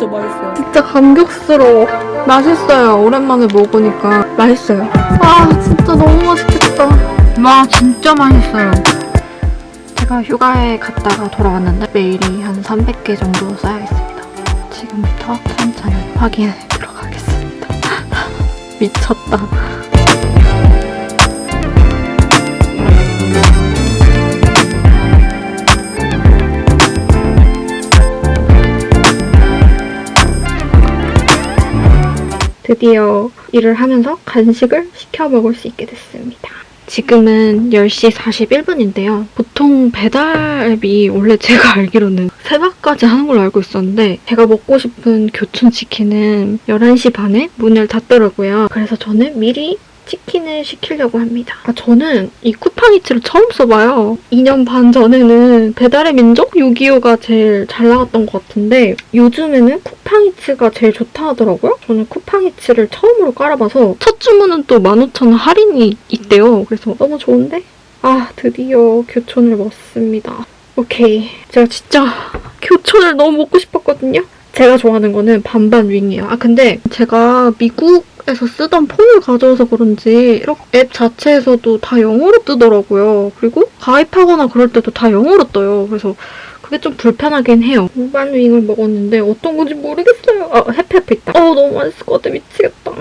진짜 맛있어요. 진짜 감격스러워. 맛있어요. 오랜만에 먹으니까 맛있어요. 아 진짜 너무 맛있겠다. 와 진짜 맛있어요. 제가 휴가에 갔다가 돌아왔는데 메일이 한 300개 정도 쌓여있습니다. 지금부터 천천히 확인해 들어가겠습니다. 미쳤다. 드디어 일을 하면서 간식을 시켜 먹을 수 있게 됐습니다. 지금은 10시 41분인데요. 보통 배달 앱이 원래 제가 알기로는 새벽까지 하는 걸로 알고 있었는데 제가 먹고 싶은 교촌치킨은 11시 반에 문을 닫더라고요. 그래서 저는 미리 치킨을 시키려고 합니다. 아, 저는 이 쿠팡이츠를 처음 써봐요. 2년 반 전에는 배달의 민족 625가 제일 잘 나갔던 것 같은데 요즘에는 쿠팡이츠가 제일 좋다 하더라고요. 저는 쿠팡이츠를 처음으로 깔아봐서 첫 주문은 또 15,000원 할인이 있대요. 그래서 너무 좋은데? 아 드디어 교촌을 먹습니다. 오케이. 제가 진짜 교촌을 너무 먹고 싶었거든요. 제가 좋아하는 거는 반반 윙이에요. 아 근데 제가 미국 에서 쓰던 폰을 가져와서 그런지 이렇게 앱 자체에서도 다 영어로 뜨더라고요. 그리고 가입하거나 그럴 때도 다 영어로 떠요. 그래서 그게 좀 불편하긴 해요. 반반 윙을 먹었는데 어떤 건지 모르겠어요. 아 해피해피 있다. 어 너무 맛있을 것 같아. 미치겠다.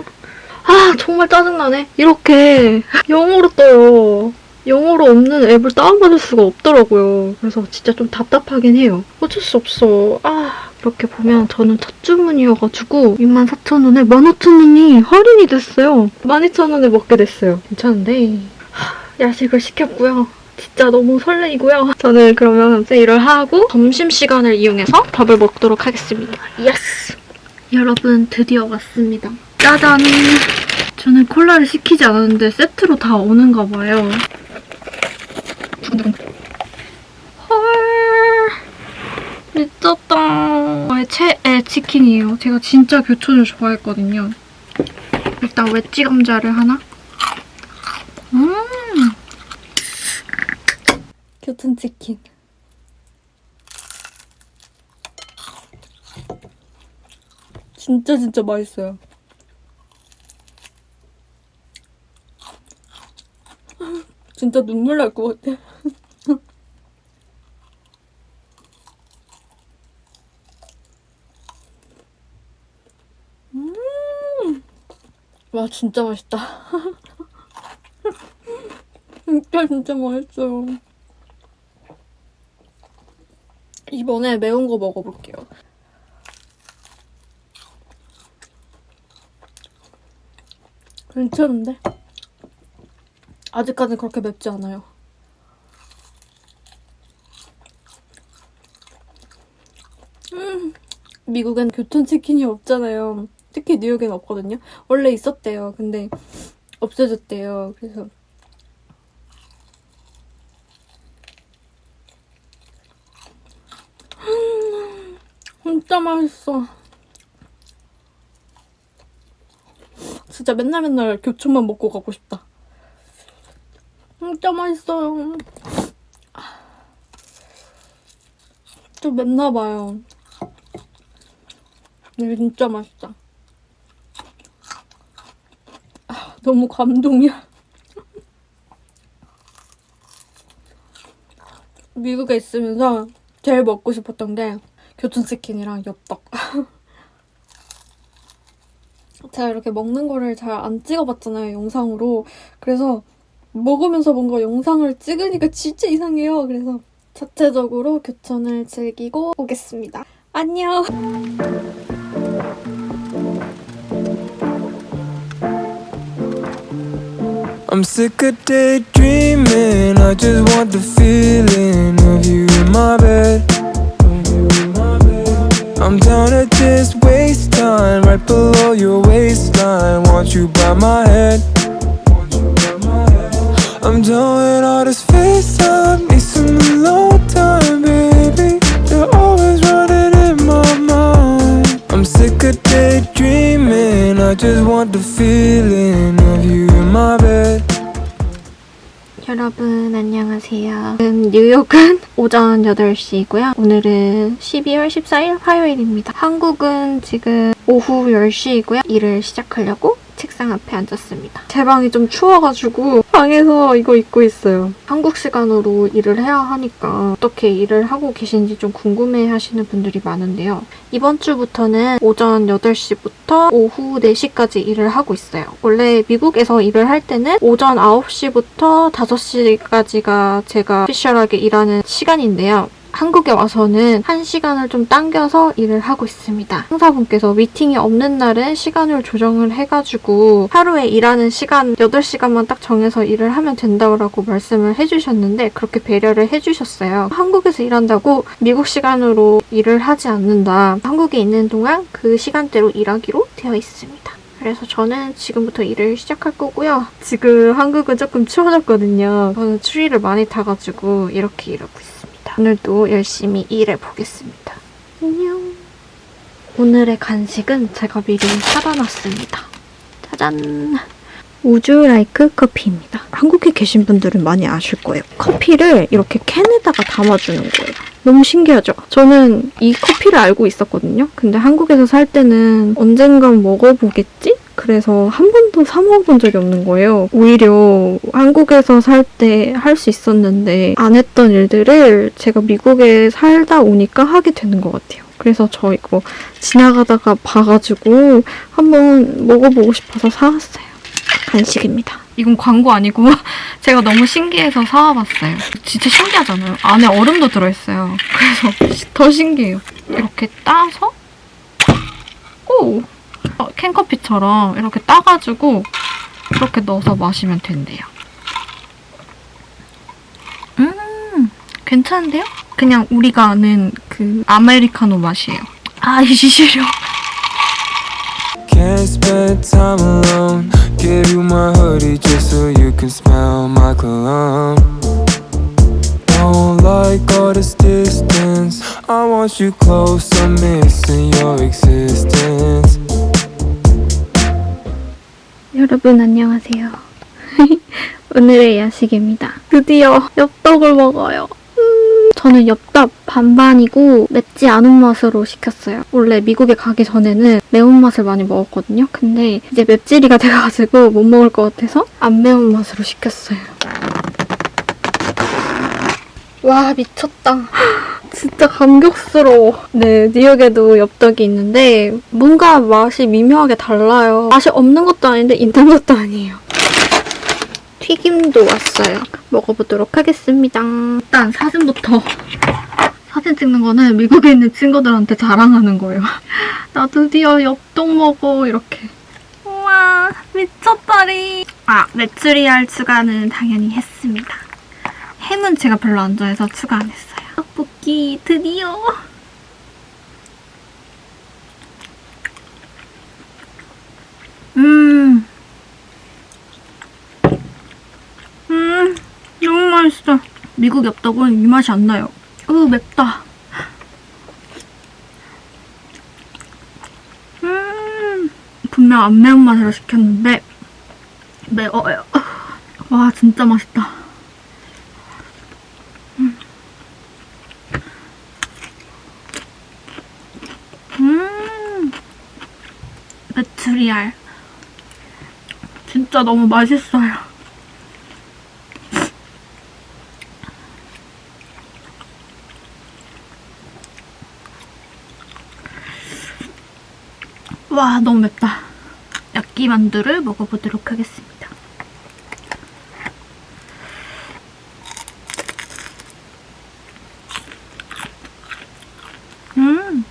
아 정말 짜증나네. 이렇게 영어로 떠요. 영어로 없는 앱을 다운받을 수가 없더라고요. 그래서 진짜 좀 답답하긴 해요. 어쩔 수 없어. 아 이렇게 보면 저는 첫 주문이어가지고 64,000원에 15,000원이 할인이 됐어요. 12,000원에 먹게 됐어요. 괜찮은데 하, 야식을 시켰고요. 진짜 너무 설레이고요. 저는 그러면 세일을 하고 점심시간을 이용해서 밥을 먹도록 하겠습니다. Yes! 여러분 드디어 왔습니다. 짜잔! 저는 콜라를 시키지 않았는데 세트로 다 오는가 봐요. 헐 미쳤다. 저의 최애 치킨이에요. 제가 진짜 교촌을 좋아했거든요. 일단 웨지 감자를 하나. 음. 교촌 치킨. 진짜 진짜 맛있어요. 진짜 눈물 날 것 같아. 음, 와 진짜 맛있다. 진짜 진짜 맛있어요. 이번에 매운 거 먹어볼게요. 괜찮은데? 아직까지 그렇게 맵지 않아요. 음, 미국엔 교촌치킨이 없잖아요. 특히 뉴욕엔 없거든요. 원래 있었대요. 근데 없어졌대요. 그래서 음, 진짜 맛있어. 진짜 맨날 맨날 교촌만 먹고 가고 싶다. 진짜 맛있어요. 좀 맵나봐요. 근데 진짜 맛있다. 아, 너무 감동이야. 미국에 있으면서 제일 먹고 싶었던 게 교촌치킨이랑 엽떡. 제가 이렇게 먹는 거를 잘 안 찍어봤잖아요, 영상으로. 그래서 먹으면서 뭔가 영상을 찍으니까 진짜 이상해요. 그래서 자체적으로 교촌을 즐기고 오겠습니다. 안녕! I'm sick of daydreaming. I just want the feeling of you in my bed. I'm down to just waste time right below your waistline. Want you by my head. I'm done with all this FaceTime. Need some alone time, baby. You're always running in my mind. I'm sick of daydreaming. I just want the feeling 뉴욕은 오전 8시이고요. 오늘은 12월 14일 화요일입니다. 한국은 지금 오후 10시이고요. 일을 시작하려고 책상 앞에 앉았습니다. 제 방이 좀 추워가지고 방에서 이거 입고 있어요. 한국 시간으로 일을 해야 하니까 어떻게 일을 하고 계신지 좀 궁금해 하시는 분들이 많은데요. 이번 주부터는 오전 8시부터 오후 4시까지 일을 하고 있어요. 원래 미국에서 일을 할 때는 오전 9시부터 5시까지가 제가 오피셜하게 일하는 시간인데요. 한국에 와서는 한 시간을 좀 당겨서 일을 하고 있습니다. 상사분께서 미팅이 없는 날은 시간을 조정을 해가지고 하루에 일하는 시간 8시간만 딱 정해서 일을 하면 된다고 말씀을 해주셨는데 그렇게 배려를 해주셨어요. 한국에서 일한다고 미국 시간으로 일을 하지 않는다. 한국에 있는 동안 그 시간대로 일하기로 되어 있습니다. 그래서 저는 지금부터 일을 시작할 거고요. 지금 한국은 조금 추워졌거든요. 저는 추위를 많이 타가지고 이렇게 일하고 있 습니다. 오늘도 열심히 일해 보겠습니다. 안녕. 오늘의 간식은 제가 미리 사다 놨습니다. 짜잔. 우주 라이크 커피입니다. 한국에 계신 분들은 많이 아실 거예요. 커피를 이렇게 캔에다가 담아주는 거예요. 너무 신기하죠? 저는 이 커피를 알고 있었거든요. 근데 한국에서 살 때는 언젠간 먹어보겠지? 그래서 한 번도 사 먹어본 적이 없는 거예요. 오히려 한국에서 살 때 할 수 있었는데 안 했던 일들을 제가 미국에 살다 오니까 하게 되는 것 같아요. 그래서 저 이거 지나가다가 봐가지고 한번 먹어보고 싶어서 사왔어요. 간식입니다. 이건 광고 아니고 제가 너무 신기해서 사와봤어요. 진짜 신기하잖아요. 안에 얼음도 들어있어요. 그래서 더 신기해요. 이렇게 따서 오! 어, 캔커피처럼 이렇게 따가지고 이렇게 넣어서 마시면 된대요. 음, 괜찮은데요? 그냥 우리가 아는 그 아메리카노 맛이에요. 아, 이 시시려. Can't spend time alone. Give you my hoodie just so you can smell my cologne. Don't like all this distance. I want you close, I'm missing your existence. 여러분 안녕하세요. 오늘의 야식입니다. 드디어 엽떡을 먹어요. 음, 저는 엽떡 반반이고 맵지 않은 맛으로 시켰어요. 원래 미국에 가기 전에는 매운맛을 많이 먹었거든요. 근데 이제 맵찔이가 돼가지고 못 먹을 것 같아서 안 매운 맛으로 시켰어요. 와 미쳤다. 진짜 감격스러워. 네, 뉴욕에도 엽떡이 있는데 뭔가 맛이 미묘하게 달라요. 맛이 없는 것도 아닌데 있는 것도 아니에요. 튀김도 왔어요. 먹어보도록 하겠습니다. 일단 사진부터. 사진 찍는 거는 미국에 있는 친구들한테 자랑하는 거예요. 나 드디어 엽떡 먹어 이렇게. 우와 미쳤다리. 아 메추리알 추가는 당연히 했습니다. 햄은 제가 별로 안 좋아해서 추가 안 했어요. 떡볶이 드디어. 음. 음, 너무 맛있어. 미국 엽떡은 이 맛이 안 나요. 으, 맵다. 음, 분명 안 매운 맛으로 시켰는데 매워요. 와, 진짜 맛있다. 음, 메추리알. 진짜 너무 맛있어요. 와, 너무 맵다. 야끼만두를 먹어보도록 하겠습니다. 음,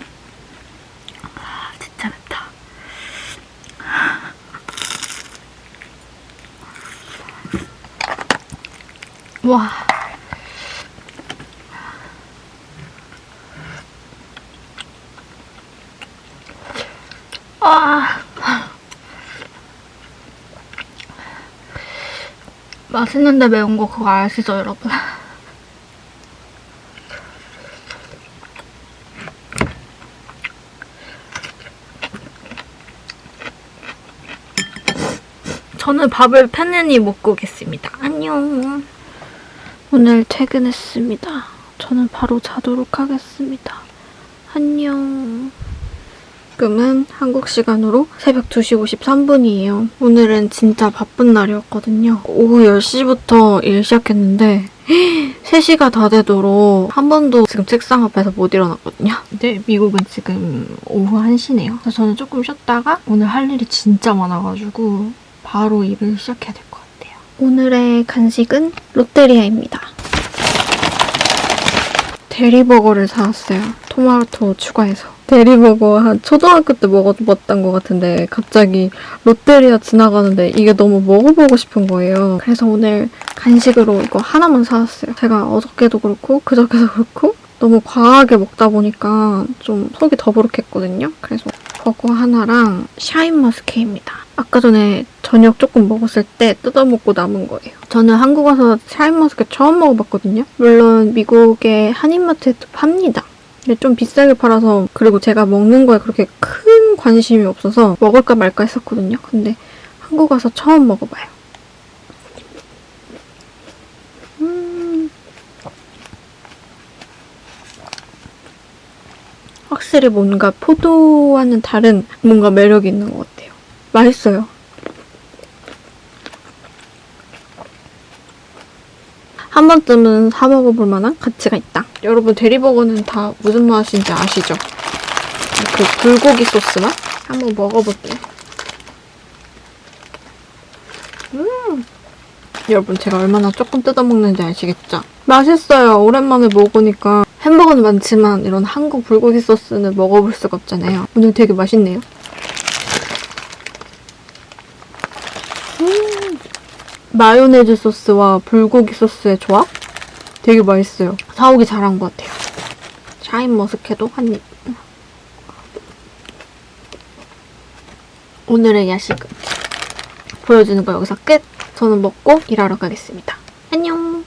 아, 진짜 맵다. 와. 아. 맛있는데 매운 거 그거 아시죠, 여러분? 저는 밥을 편안히 먹고 오겠습니다. 안녕. 오늘 퇴근했습니다. 저는 바로 자도록 하겠습니다. 안녕. 지금은 한국 시간으로 새벽 2시 53분이에요. 오늘은 진짜 바쁜 날이었거든요. 오후 10시부터 일 시작했는데 3시가 다 되도록 한 번도 지금 책상 앞에서 못 일어났거든요. 근데 미국은 지금 오후 1시네요. 그래서 저는 조금 쉬었다가 오늘 할 일이 진짜 많아가지고 바로 일을 시작해야 될 것 같아요. 오늘의 간식은 롯데리아입니다. 대리버거를 사왔어요. 토마토 추가해서. 대리버거 한 초등학교 때 먹어봤던 것 같은데 갑자기 롯데리아 지나가는데 이게 너무 먹어보고 싶은 거예요. 그래서 오늘 간식으로 이거 하나만 사왔어요. 제가 어저께도 그렇고 그저께도 그렇고 너무 과하게 먹다 보니까 좀 속이 더부룩했거든요. 그래서 버거 하나랑 샤인머스켓입니다. 아까 전에 저녁 조금 먹었을 때 뜯어먹고 남은 거예요. 저는 한국 와서 샤인머스켓 처음 먹어봤거든요. 물론 미국의 한인마트에도 팝니다. 근데 좀 비싸게 팔아서 그리고 제가 먹는 거에 그렇게 큰 관심이 없어서 먹을까 말까 했었거든요. 근데 한국 와서 처음 먹어봐요. 음. 확실히 뭔가 포도와는 다른 뭔가 매력이 있는 것 같아요. 맛있어요. 한 번쯤은 사 먹어볼 만한 가치가 있다. 여러분 대리버거는 다 무슨 맛인지 아시죠? 그 불고기 소스 맛? 한번 먹어볼게요. 음! 여러분 제가 얼마나 조금 뜯어먹는지 아시겠죠? 맛있어요. 오랜만에 먹으니까 햄버거는 많지만 이런 한국 불고기 소스는 먹어볼 수가 없잖아요. 오늘 되게 맛있네요. 음! 마요네즈 소스와 불고기 소스의 조합? 되게 맛있어요. 사오기 잘한 것 같아요. 샤인 머스케도 한 입. 오늘의 야식은 보여주는 거 여기서 끝. 저는 먹고 일하러 가겠습니다. 안녕.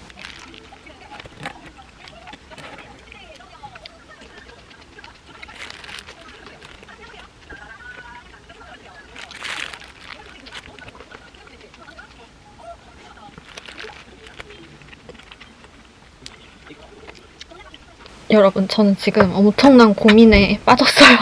여러분, 저는 지금 엄청난 고민에 빠졌어요.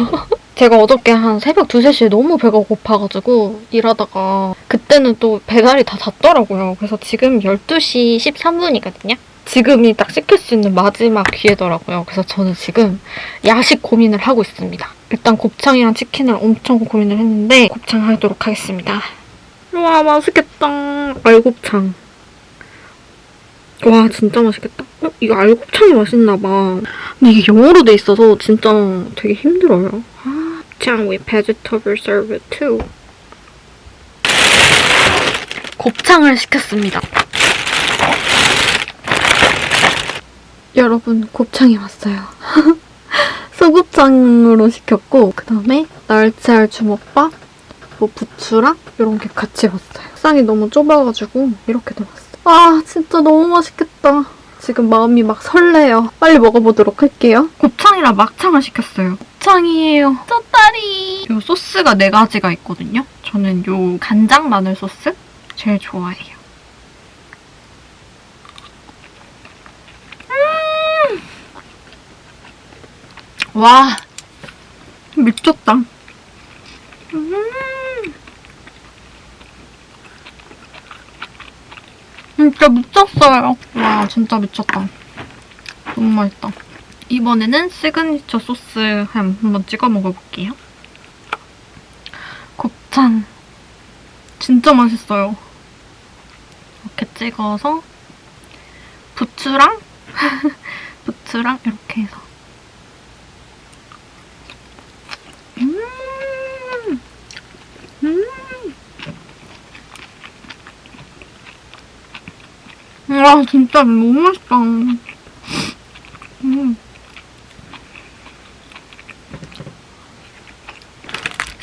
제가 어저께 한 새벽 2, 3시에 너무 배가 고파가지고 일하다가 그때는 또 배달이 다 잤더라고요. 그래서 지금 12시 13분이거든요. 지금이 딱 시킬 수 있는 마지막 기회더라고요. 그래서 저는 지금 야식 고민을 하고 있습니다. 일단 곱창이랑 치킨을 엄청 고민을 했는데 곱창 하도록 하겠습니다. 와 맛있겠다. 알곱창. 와 진짜 맛있겠다. 어? 이거 알곱창이 맛있나봐. 근데 이게 영어로 돼 있어서 진짜 되게 힘들어요. 아, 곱창 with vegetable served too. 곱창을 시켰습니다. 여러분 곱창이 왔어요. 소곱창으로 시켰고 그 다음에 날치알 주먹밥, 뭐 부추랑 이런 게 같이 왔어요. 식상이 너무 좁아가지고 이렇게 들어왔어요. 아 진짜 너무 맛있겠다. 지금 마음이 막 설레요. 빨리 먹어보도록 할게요. 곱창이랑 막창을 시켰어요. 곱창이에요. 쩌다리. 요 소스가 네 가지가 있거든요. 저는 요 간장 마늘 소스 제일 좋아해요. 음! 와 미쳤다. 음. 진짜 미쳤어요. 와, 진짜 미쳤다. 너무 맛있다. 이번에는 시그니처 소스에 한번 찍어 먹어볼게요. 곱창. 진짜 맛있어요. 이렇게 찍어서 부추랑 부추랑 이렇게 해서 음! 음! 와 진짜 너무 맛있다. 음.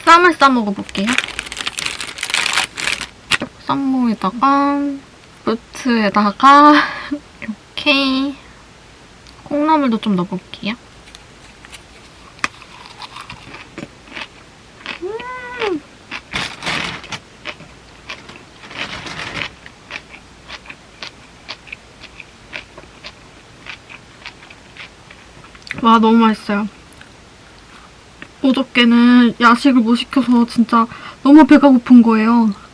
쌈을 싸 먹어볼게요. 쌈무에다가 루트에다가 이렇게 콩나물도 좀 넣어볼게요. 음. 와 너무 맛있어요. 어저께는 야식을 못 시켜서 진짜 너무 배가 고픈 거예요.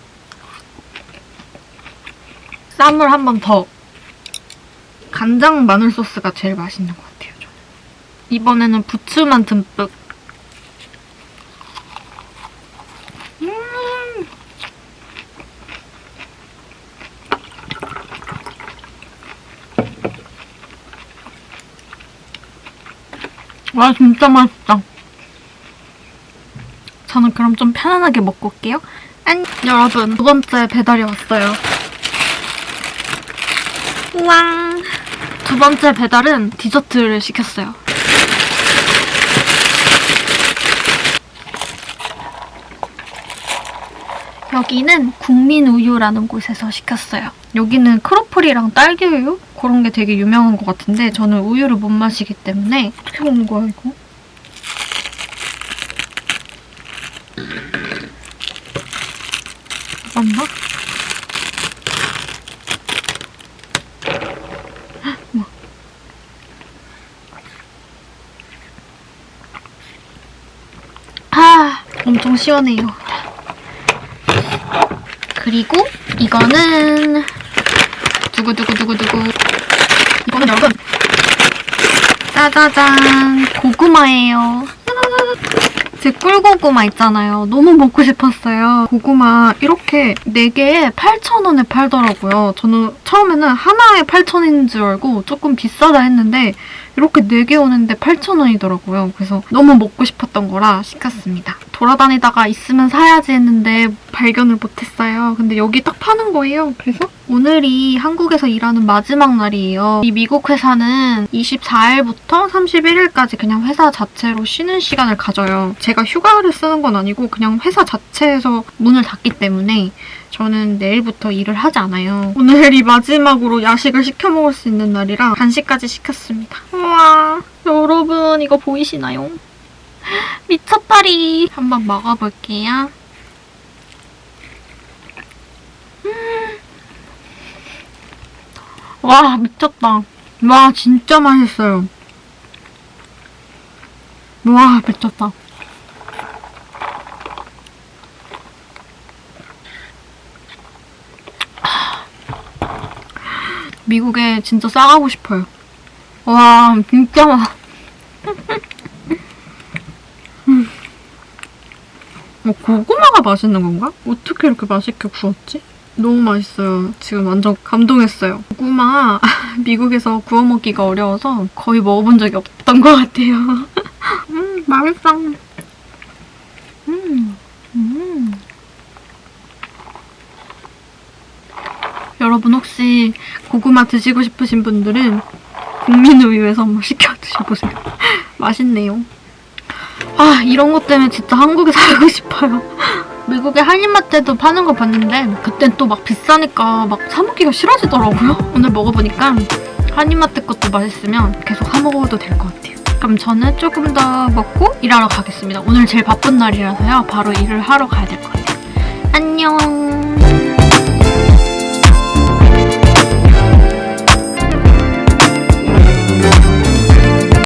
쌈을 한 번 더. 간장 마늘 소스가 제일 맛있는 것 같아요. 저는. 이번에는 부추만 듬뿍. 음. 와 진짜 맛있다. 저는 그럼 좀 편안하게 먹고 올게요. 안 여러분 두 번째 배달이 왔어요. 우와. 두 번째 배달은 디저트를 시켰어요. 여기는 국민우유라는 곳에서 시켰어요. 여기는 크로플이랑 딸기우유? 그런 게 되게 유명한 것 같은데 저는 우유를 못 마시기 때문에 어떻게 먹는 거야 이거? 맞나? 우와. 아, 엄청 시원해요. 그리고 이거는 두구두구두구두구 이거는 여러분 짜자잔 고구마예요. 제 꿀고구마 있잖아요. 너무 먹고 싶었어요. 고구마 이렇게 4개에 8,000원에 팔더라고요. 저는 처음에는 하나에 8,000원인 줄 알고 조금 비싸다 했는데 이렇게 4개 오는데 8,000원이더라고요. 그래서 너무 먹고 싶었던 거라 시켰습니다. 돌아다니다가 있으면 사야지 했는데 발견을 못했어요. 근데 여기 딱 파는 거예요. 그래서 오늘이 한국에서 일하는 마지막 날이에요. 이 미국 회사는 24일부터 31일까지 그냥 회사 자체로 쉬는 시간을 가져요. 제가 휴가를 쓰는 건 아니고 그냥 회사 자체에서 문을 닫기 때문에 저는 내일부터 일을 하지 않아요. 오늘이 마지막으로 야식을 시켜 먹을 수 있는 날이라 간식까지 시켰습니다. 우와, 여러분 이거 보이시나요? 미쳤다리. 한번 먹어볼게요. 와, 미쳤다. 와, 진짜 맛있어요. 와, 미쳤다. 미국에 진짜 싸가고 싶어요. 와, 진짜 맛. 음. 어, 고구마가 맛있는 건가? 어떻게 이렇게 맛있게 구웠지? 너무 맛있어요. 지금 완전 감동했어요. 고구마 미국에서 구워 먹기가 어려워서 거의 먹어본 적이 없던 것 같아요. 음, 맛있어. 음, 음. 여러분 혹시 고구마 드시고 싶으신 분들은 국민우유에서 한번 시켜 드셔보세요. 맛있네요. 아 이런 것 때문에 진짜 한국에 살고 싶어요. 미국에 한인마트에도 파는 거 봤는데 그땐 또 막 비싸니까 막 사 먹기가 싫어지더라고요. 오늘 먹어보니까 한인마트 것도 맛있으면 계속 사 먹어도 될 것 같아요. 그럼 저는 조금 더 먹고 일하러 가겠습니다. 오늘 제일 바쁜 날이라서요. 바로 일을 하러 가야 될 것 같아요. 안녕.